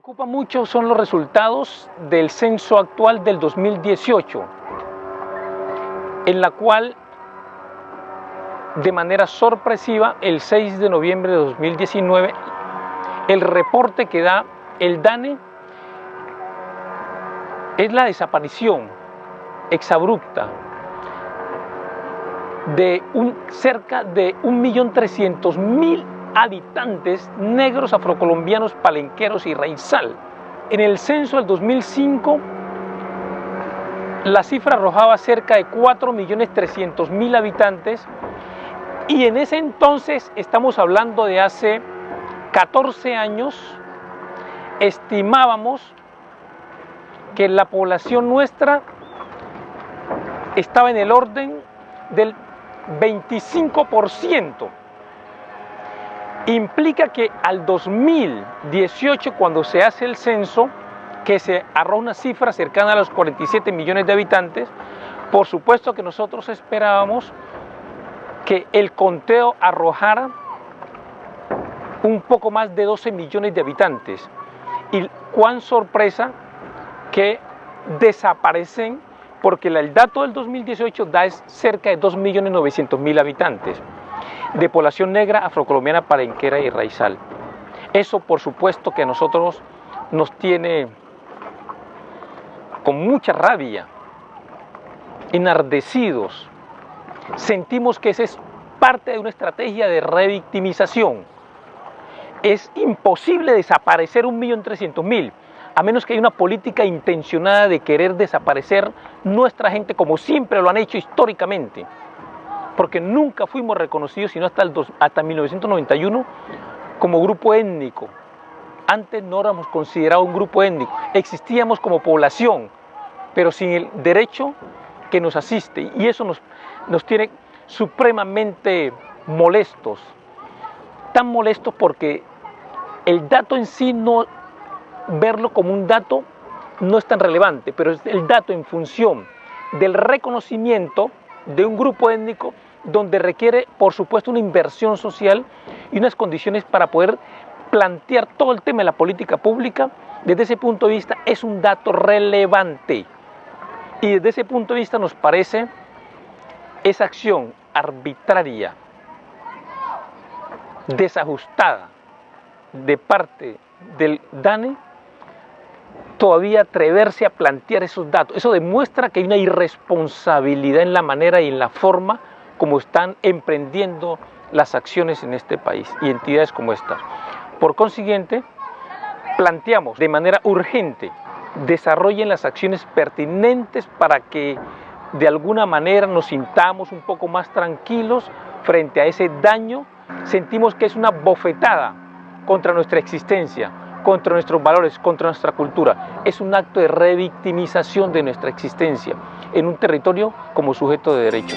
preocupa mucho son los resultados del censo actual del 2018, en la cual de manera sorpresiva el 6 de noviembre de 2019 el reporte que da el DANE es la desaparición exabrupta de un, cerca de 1.300.000 habitantes negros afrocolombianos, palenqueros y raizal. En el censo del 2005, la cifra arrojaba cerca de 4.300.000 habitantes y en ese entonces, estamos hablando de hace 14 años, estimábamos que la población nuestra estaba en el orden del 25%. Implica que al 2018, cuando se hace el censo, que se arroja una cifra cercana a los 47 millones de habitantes, por supuesto que nosotros esperábamos que el conteo arrojara un poco más de 12 millones de habitantes. Y cuán sorpresa que desaparecen porque el dato del 2018 da cerca de 2.900.000 habitantes de población negra, afrocolombiana, palenquera y raizal. Eso por supuesto que a nosotros nos tiene con mucha rabia, enardecidos. Sentimos que esa es parte de una estrategia de revictimización. Es imposible desaparecer un millón trescientos mil a menos que haya una política intencionada de querer desaparecer nuestra gente como siempre lo han hecho históricamente, porque nunca fuimos reconocidos, sino hasta, el hasta 1991, como grupo étnico. Antes no éramos considerados un grupo étnico, existíamos como población, pero sin el derecho que nos asiste, y eso nos, nos tiene supremamente molestos, tan molestos porque el dato en sí no verlo como un dato no es tan relevante, pero es el dato en función del reconocimiento de un grupo étnico donde requiere, por supuesto, una inversión social y unas condiciones para poder plantear todo el tema de la política pública, desde ese punto de vista es un dato relevante. Y desde ese punto de vista nos parece esa acción arbitraria, desajustada de parte del DANE todavía atreverse a plantear esos datos. Eso demuestra que hay una irresponsabilidad en la manera y en la forma como están emprendiendo las acciones en este país y entidades como estas. Por consiguiente, planteamos de manera urgente desarrollen las acciones pertinentes para que de alguna manera nos sintamos un poco más tranquilos frente a ese daño. Sentimos que es una bofetada contra nuestra existencia, contra nuestros valores, contra nuestra cultura. Es un acto de revictimización de nuestra existencia en un territorio como sujeto de derecho.